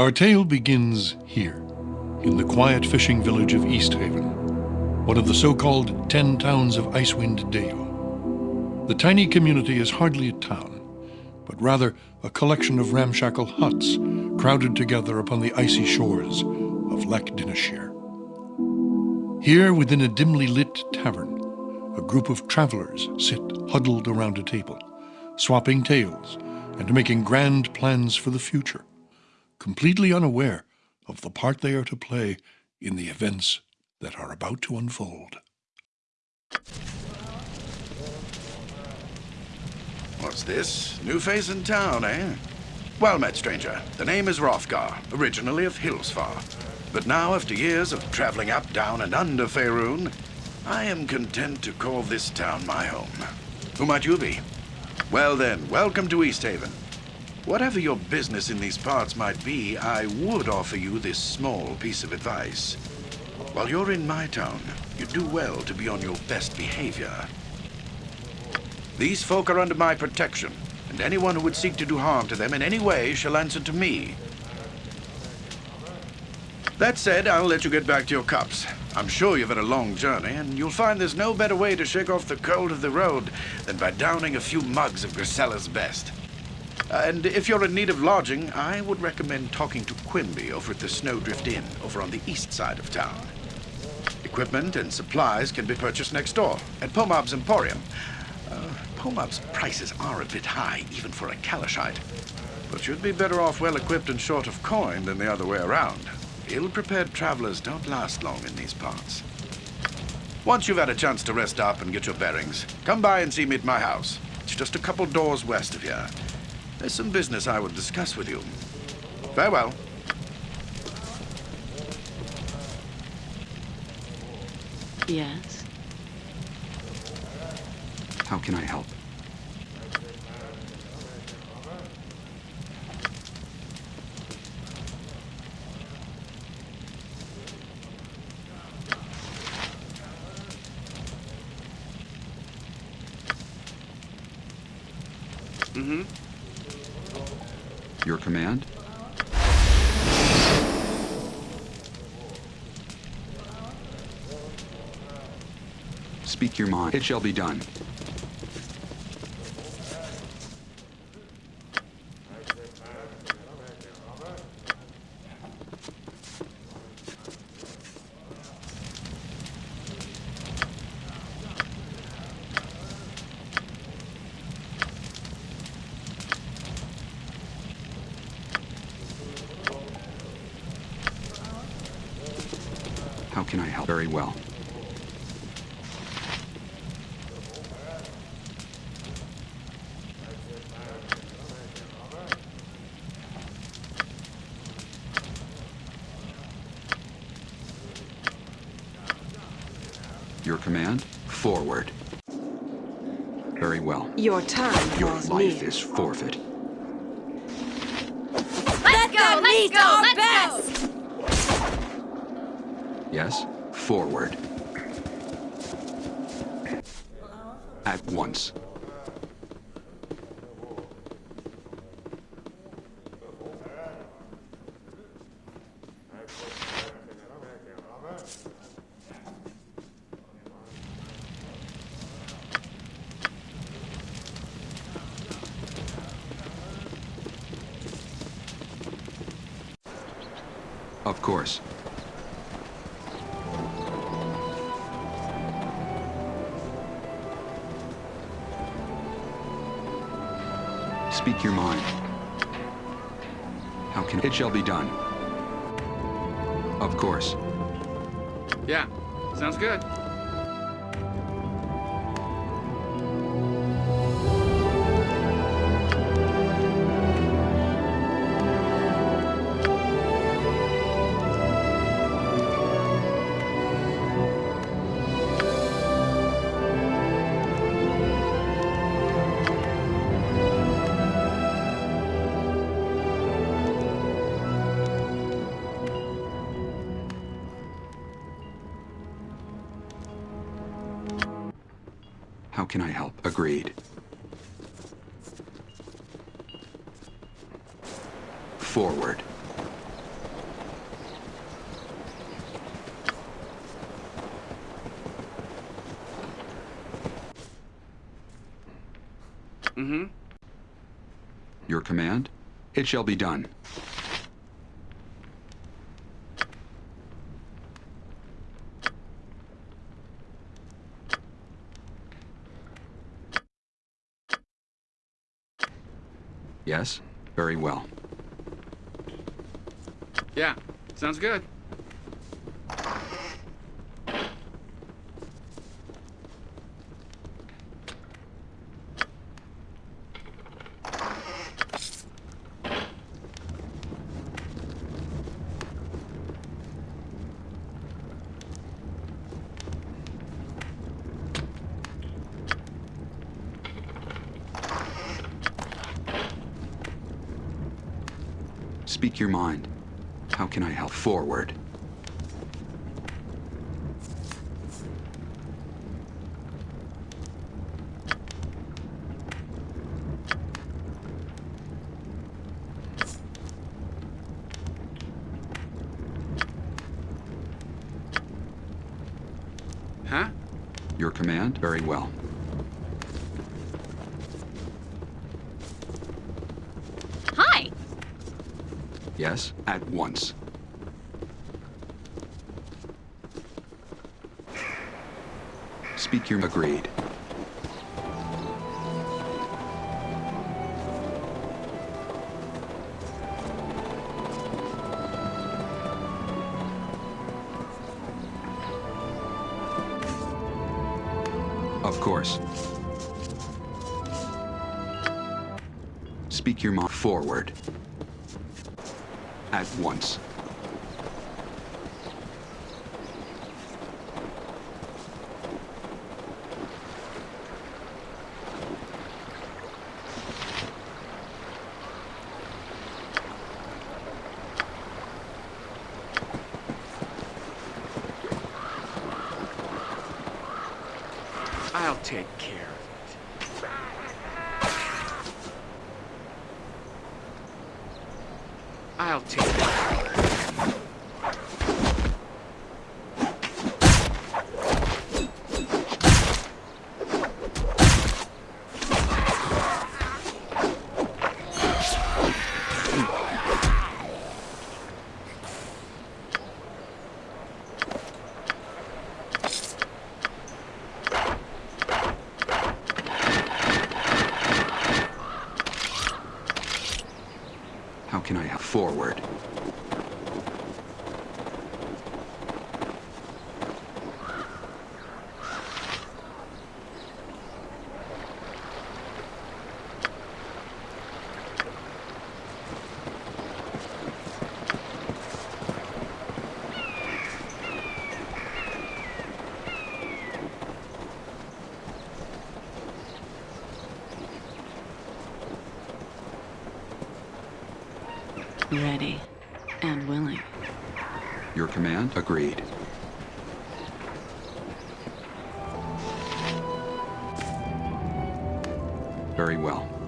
Our tale begins here, in the quiet fishing village of East Haven, one of the so-called Ten Towns of Icewind Dale. The tiny community is hardly a town, but rather a collection of ramshackle huts crowded together upon the icy shores of Lac Dinneshere. Here, within a dimly lit tavern, a group of travelers sit huddled around a table, swapping tales and making grand plans for the future completely unaware of the part they are to play in the events that are about to unfold. What's this? New face in town, eh? Well met, stranger. The name is Hrothgar, originally of Hillsfar. But now, after years of traveling up, down, and under Faerun, I am content to call this town my home. Who might you be? Well then, welcome to Easthaven. Whatever your business in these parts might be, I would offer you this small piece of advice. While you're in my town, you'd do well to be on your best behavior. These folk are under my protection, and anyone who would seek to do harm to them in any way shall answer to me. That said, I'll let you get back to your cups. I'm sure you've had a long journey, and you'll find there's no better way to shake off the cold of the road than by downing a few mugs of Grisella's best. And if you're in need of lodging, I would recommend talking to Quimby over at the Snowdrift Inn, over on the east side of town. Equipment and supplies can be purchased next door, at Pomab's Emporium. Uh, Pomab's prices are a bit high, even for a Calishite. But you'd be better off well-equipped and short of coin than the other way around. Ill-prepared travelers don't last long in these parts. Once you've had a chance to rest up and get your bearings, come by and see me at my house. It's just a couple doors west of here. There's some business I would discuss with you. Farewell. Yes? How can I help? Mm-hmm. Your command? Speak your mind. It shall be done. How can I help? Very well. Your command? Forward. Very well. Your time Your draws life is forfeit. Let's go, let's go, let's go! Yes? Forward. At once. Speak your mind. How can... It shall be done. Of course. Yeah, sounds good. How can I help? Agreed. Forward. Mm-hmm. Your command? It shall be done. Yes, very well. Yeah, sounds good. Speak your mind. How can I help? Forward. Huh? Your command? Very well. Yes, at once. Speak your agreed. Of course. Speak your mind forward. At once. I'll take care of it. I'll take it. How can I help? Forward. Ready and willing. Your command? Agreed. Very well.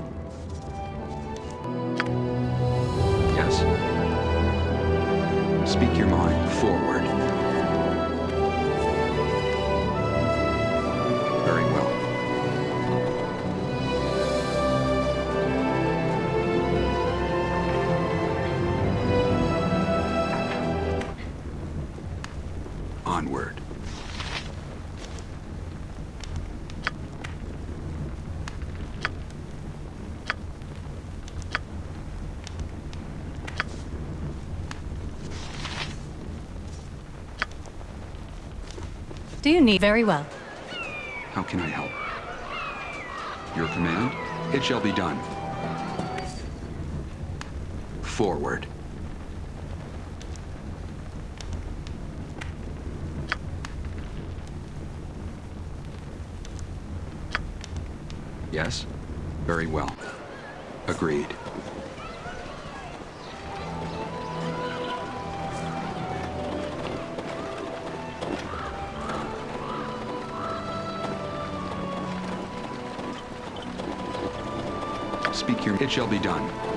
Need very well? How can I help? Your command? It shall be done. Forward. Yes? Very well. Agreed. Speak your... It shall be done.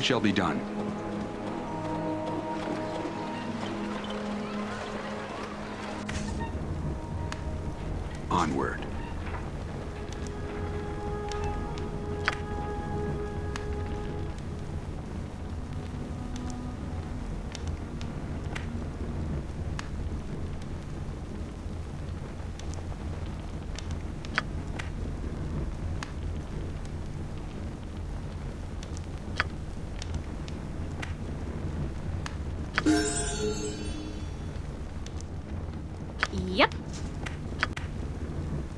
It shall be done. Yep.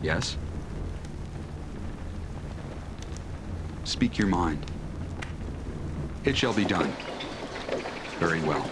Yes? Speak your mind. It shall be done. Very well.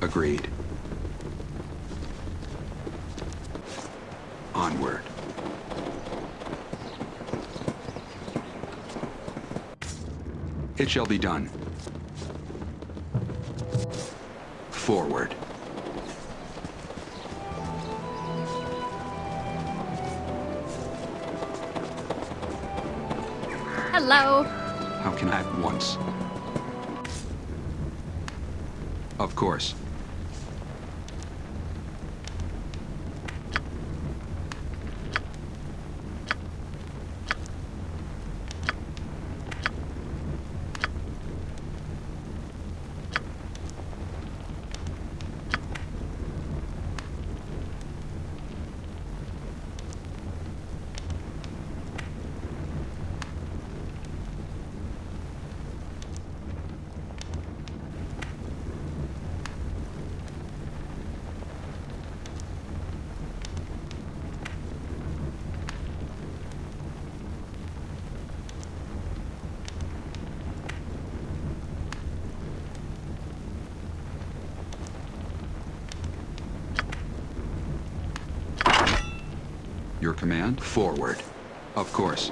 Agreed. Onward. It shall be done. Forward. Hello. How can I at once? Of course. Your command? Forward. Of course.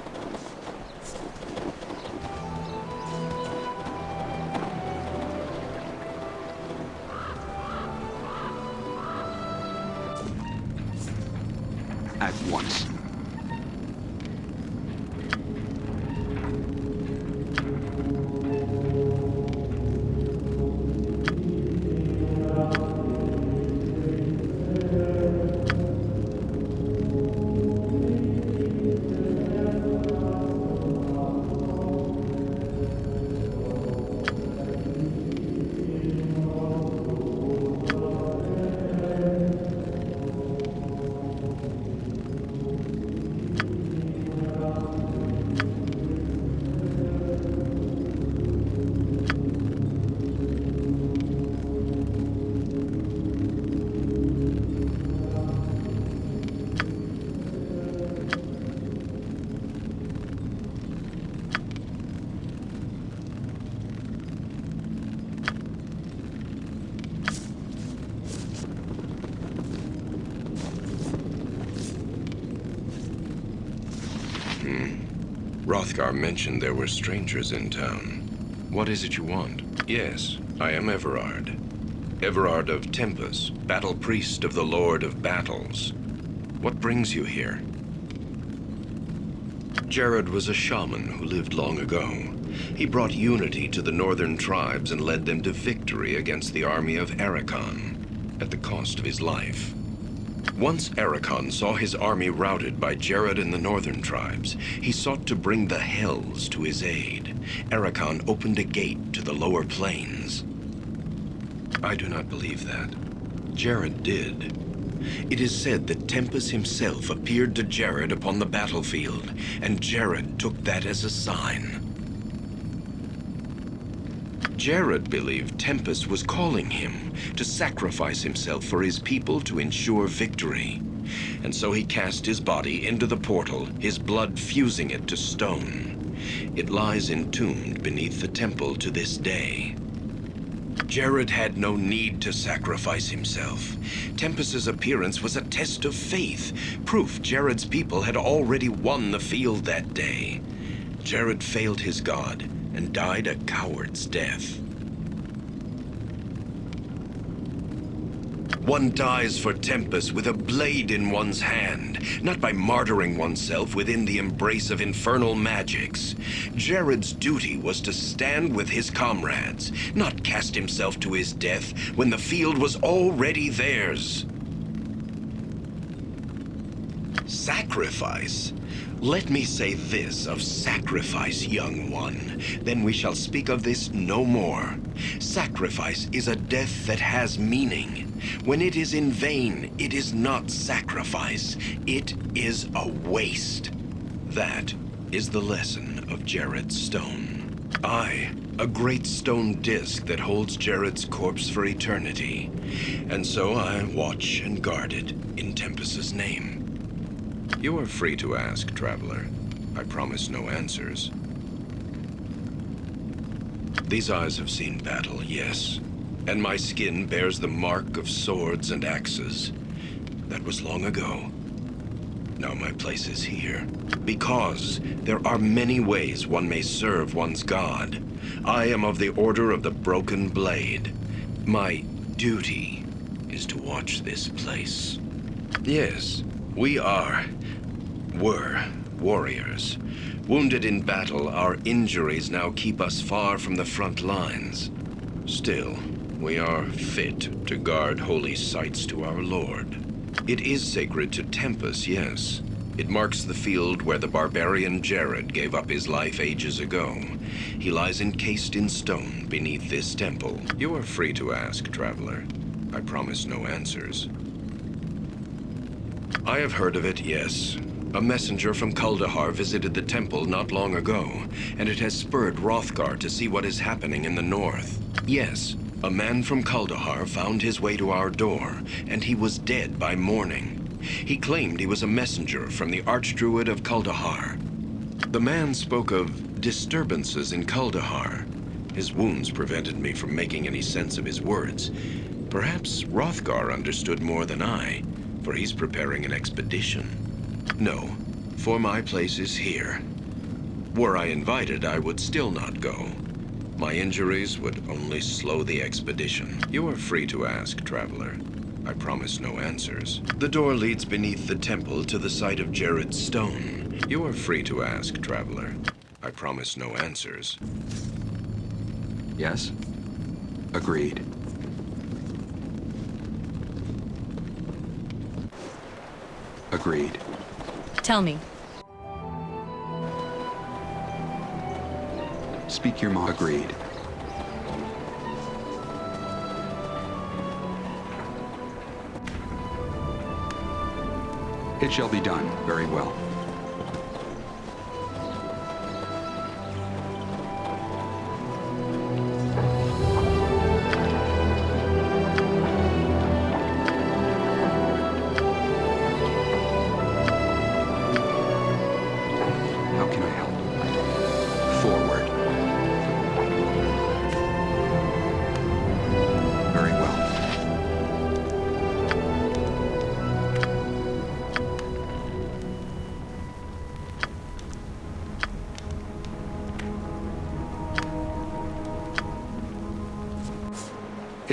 Hmm. Hrothgar mentioned there were strangers in town. What is it you want? Yes, I am Everard. Everard of Tempus, battle priest of the Lord of Battles. What brings you here? Jerrod was a shaman who lived long ago. He brought unity to the northern tribes and led them to victory against the army of Ericon, at the cost of his life. Once Ericon saw his army routed by Jerrod and the northern tribes, he sought to bring the Hells to his aid. Ericon opened a gate to the lower planes. I do not believe that. Jerrod did. It is said that Tempus himself appeared to Jerrod upon the battlefield, and Jerrod took that as a sign. Jerrod believed Tempus was calling him to sacrifice himself for his people to ensure victory. And so he cast his body into the portal, his blood fusing it to stone. It lies entombed beneath the temple to this day. Jerrod had no need to sacrifice himself. Tempus's appearance was a test of faith, proof Jerrod's people had already won the field that day. Jerrod failed his god and died a coward's death. One dies for Tempus with a blade in one's hand, not by martyring oneself within the embrace of infernal magics. Jerrod's duty was to stand with his comrades, not cast himself to his death when the field was already theirs. Sacrifice? Let me say this of sacrifice, young one. Then we shall speak of this no more. Sacrifice is a death that has meaning. When it is in vain, it is not sacrifice. It is a waste. That is the lesson of Jerrod's stone. I, a great stone disk that holds Jerrod's corpse for eternity. And so I watch and guard it in Tempus's name. You are free to ask, traveler. I promise no answers. These eyes have seen battle, yes. And my skin bears the mark of swords and axes. That was long ago. Now my place is here. Because there are many ways one may serve one's god. I am of the Order of the Broken Blade. My duty is to watch this place. Yes, we are were warriors. Wounded in battle, our injuries now keep us far from the front lines. Still, we are fit to guard holy sites to our Lord. It is sacred to Tempus, yes. It marks the field where the barbarian Jerrod gave up his life ages ago. He lies encased in stone beneath this temple. You are free to ask, traveler. I promise no answers. I have heard of it, yes. A messenger from Kuldahar visited the temple not long ago, and it has spurred Hrothgar to see what is happening in the north. Yes, a man from Kuldahar found his way to our door, and he was dead by morning. He claimed he was a messenger from the Archdruid of Kuldahar. The man spoke of disturbances in Kuldahar. His wounds prevented me from making any sense of his words. Perhaps Hrothgar understood more than I, for he's preparing an expedition. No, for my place is here. Were I invited, I would still not go. My injuries would only slow the expedition. You are free to ask, traveler. I promise no answers. The door leads beneath the temple to the site of Jerrod's stone. You are free to ask, traveler. I promise no answers. Yes? Agreed. Agreed. Tell me. Speak your mind. Agreed. It shall be done. Very well.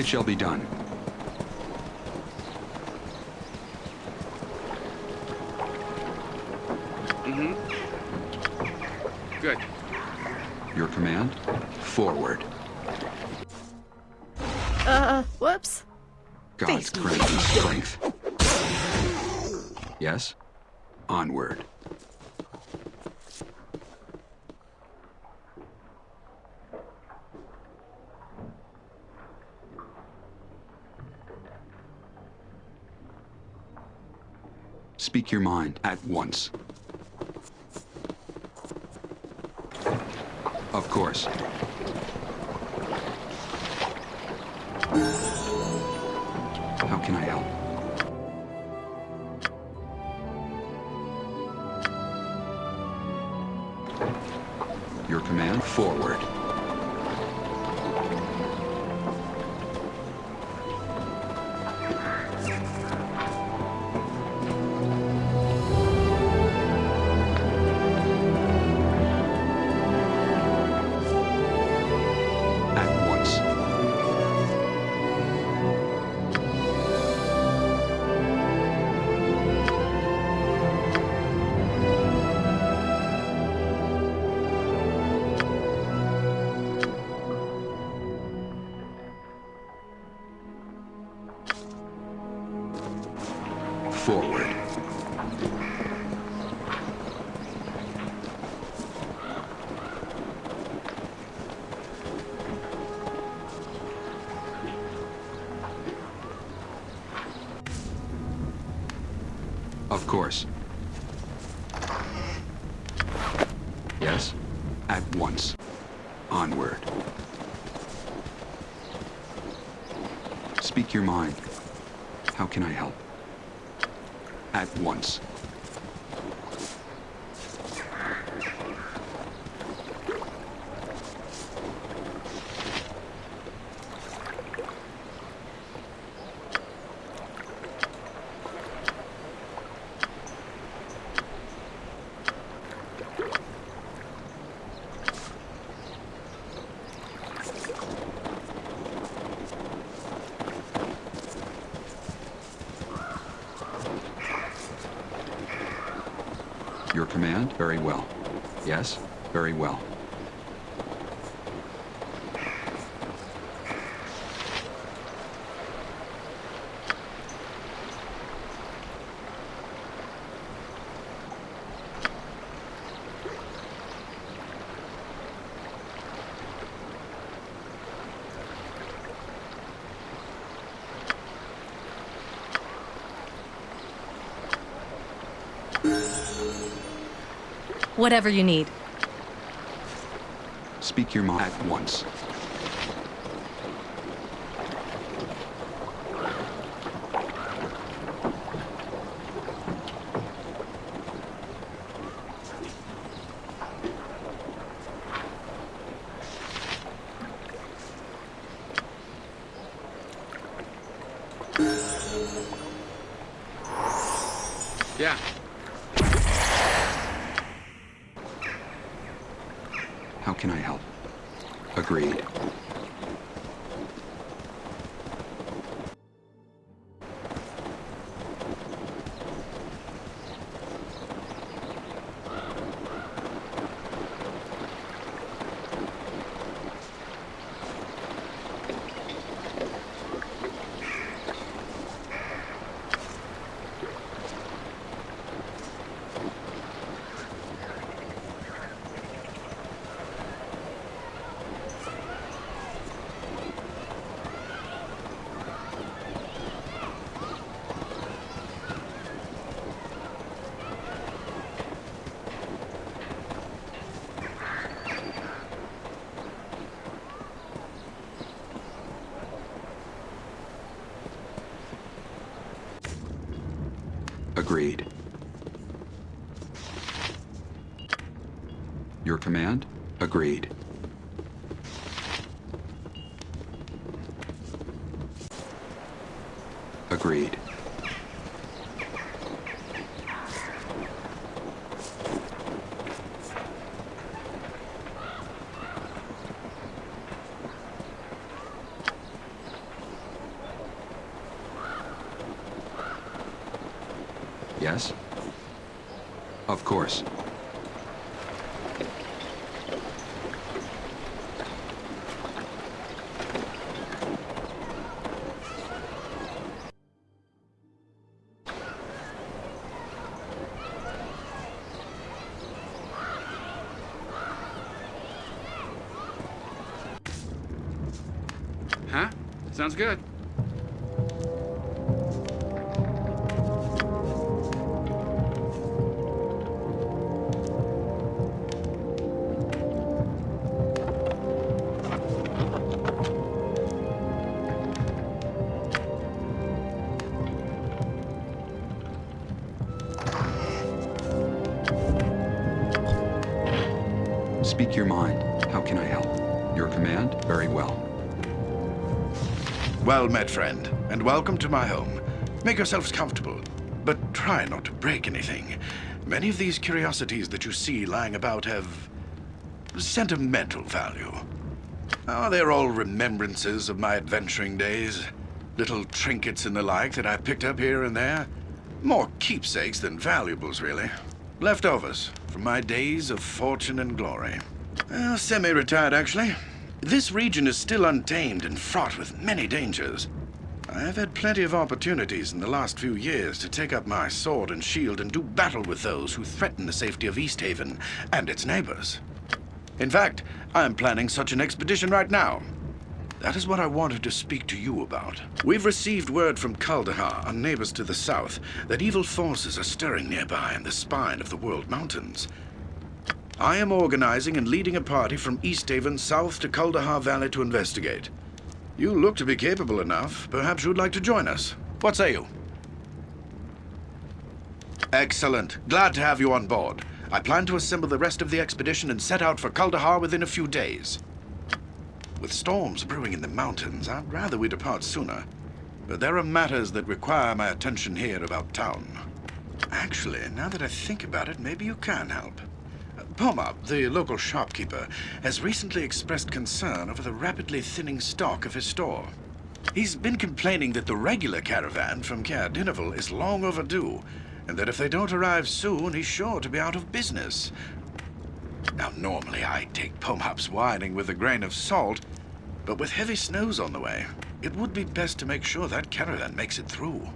It shall be done. Your mind at once. Of course. How can I help? Your command, forward. Command? Very well. Yes? Very well. Whatever you need. Speak your mind at once. Yeah. How can I help? Agreed. Agreed. Your command? Agreed. Agreed. Sounds good. Speak your mind. How can I help? Your command? Very well. Well met, friend, and welcome to my home. Make yourselves comfortable, but try not to break anything. Many of these curiosities that you see lying about have sentimental value. Oh, they're all remembrances of my adventuring days. Little trinkets and the like that I picked up here and there. More keepsakes than valuables, really. Leftovers from my days of fortune and glory. Uh, Semi-retired, actually. This region is still untamed and fraught with many dangers. I've had plenty of opportunities in the last few years to take up my sword and shield and do battle with those who threaten the safety of Easthaven and its neighbors. In fact, I'm planning such an expedition right now. That is what I wanted to speak to you about. We've received word from Kuldahar, our neighbors to the south, that evil forces are stirring nearby in the spine of the World Mountains. I am organizing and leading a party from Easthaven south to Kuldahar Valley to investigate. You look to be capable enough. Perhaps you'd like to join us. What say you? Excellent. Glad to have you on board. I plan to assemble the rest of the expedition and set out for Kuldahar within a few days. With storms brewing in the mountains, I'd rather we depart sooner. But there are matters that require my attention here about town. Actually, now that I think about it, maybe you can help. Pomab, the local shopkeeper, has recently expressed concern over the rapidly thinning stock of his store. He's been complaining that the regular caravan from Caer Dineval is long overdue, and that if they don't arrive soon, he's sure to be out of business. Now, normally I take Pomab's whining with a grain of salt, but with heavy snows on the way, it would be best to make sure that caravan makes it through.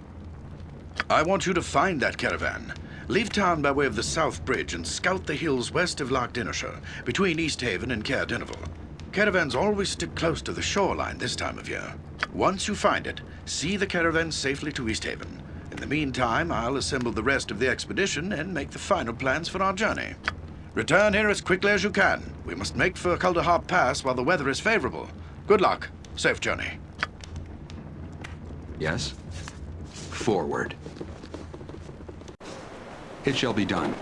I want you to find that caravan. Leave town by way of the South Bridge and scout the hills west of Lac Dinneshere, between Easthaven and Caer Dineval. Caravans always stick close to the shoreline this time of year. Once you find it, see the caravan safely to Easthaven. In the meantime, I'll assemble the rest of the expedition and make the final plans for our journey. Return here as quickly as you can. We must make for Kuldahar Pass while the weather is favorable. Good luck. Safe journey. Yes? Forward. It shall be done.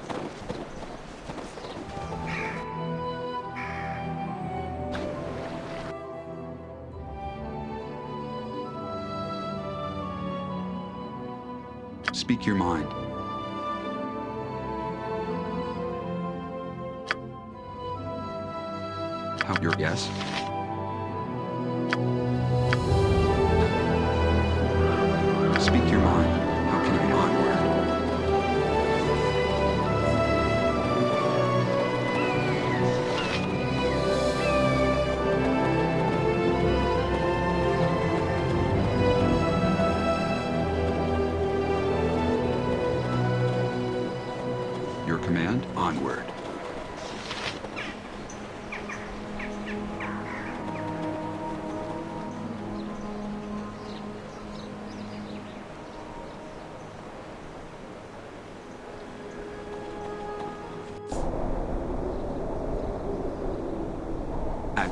Speak your mind. How your yes?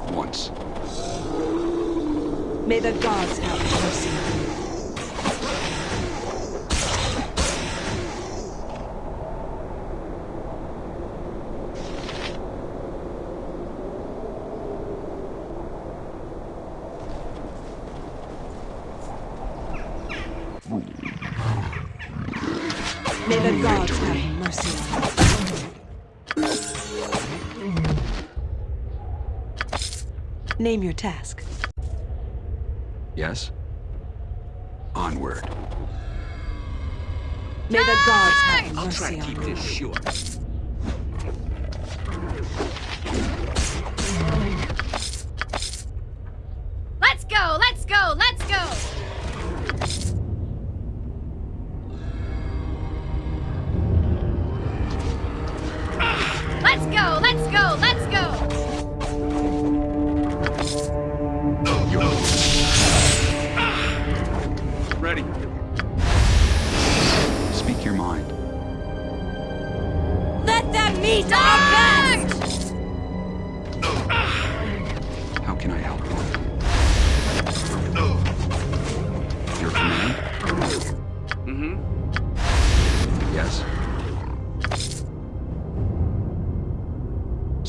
Once. May the gods have mercy Name your task. Yes? Onward. May the gods have mercy on you. Let's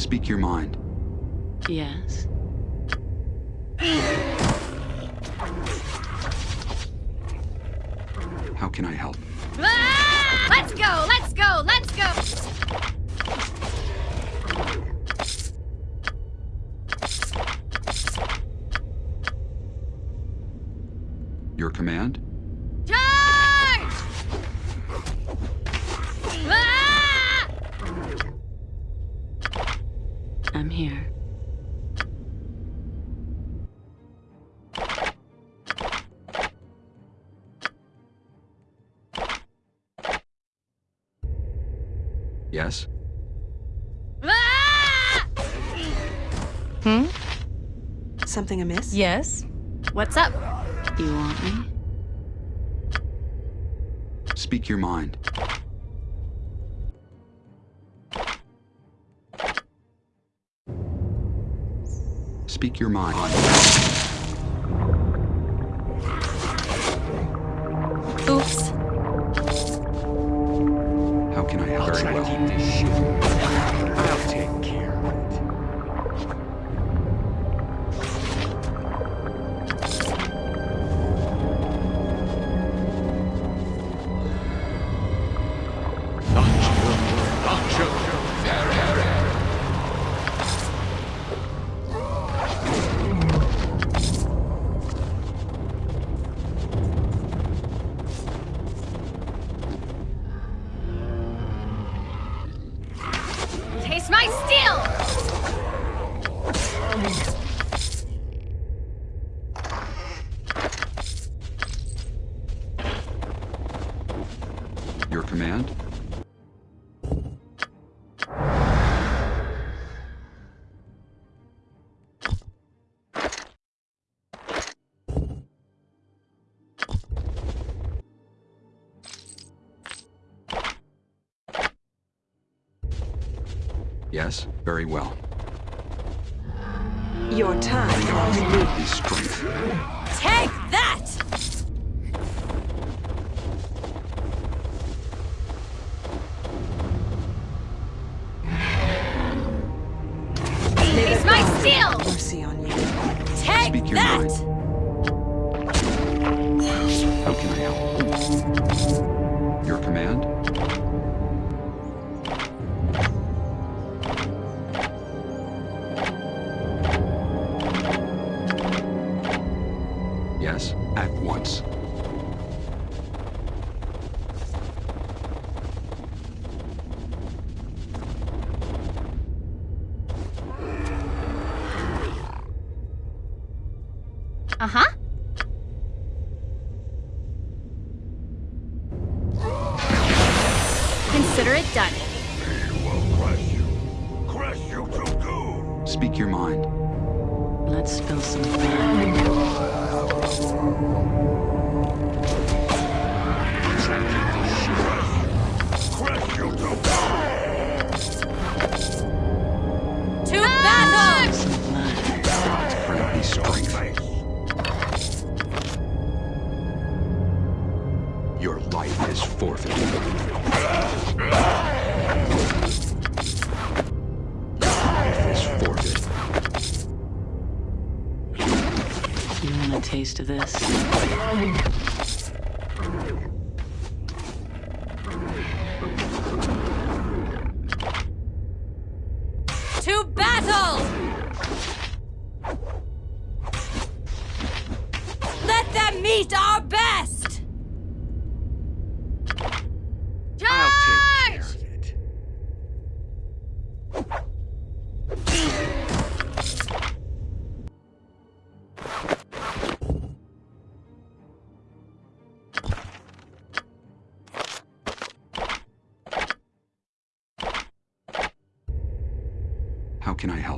speak your mind. Yes. How can I help? Ah! Let's go! Let's go! Let's go! Your command? Something amiss? Yes. What's up? You want me? Speak your mind. Speak your mind. Yes, very well. Your time. Take that!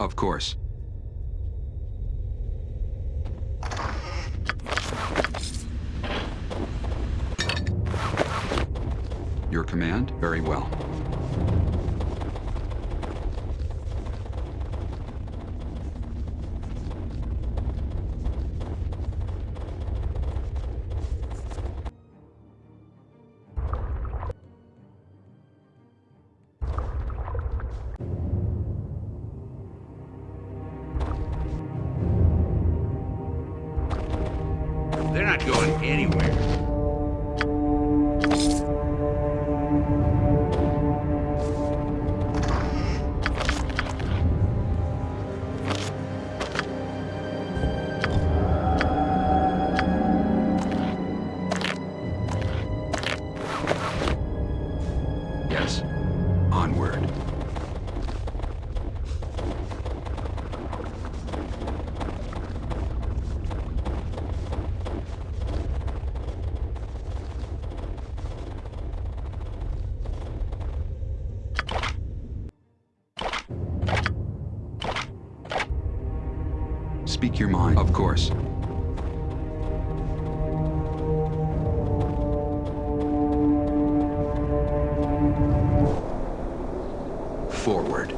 of course. Your command? Very well. Of course. Forward.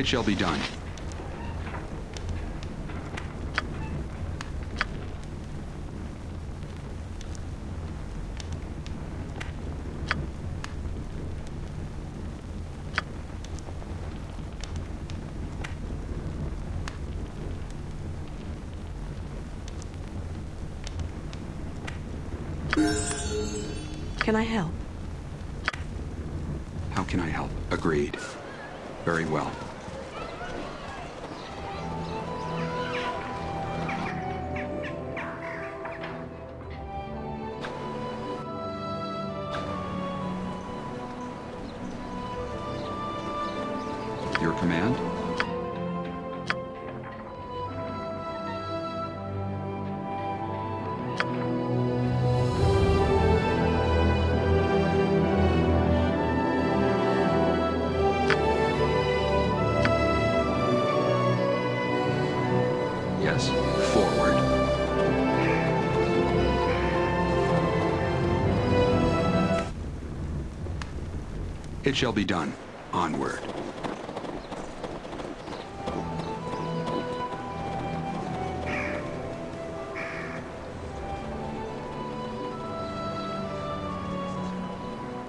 It shall be done. Can I help? How can I help? Agreed. Very well. It shall be done. Onward.